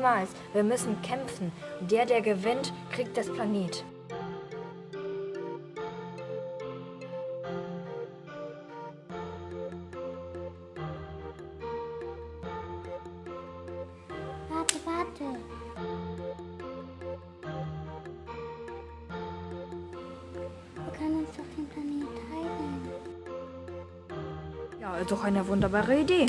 Niemals. Wir müssen kämpfen. Der, der gewinnt, kriegt das Planet. Warte, warte. Wir können uns doch den Planet teilen. Ja, doch eine wunderbare Idee.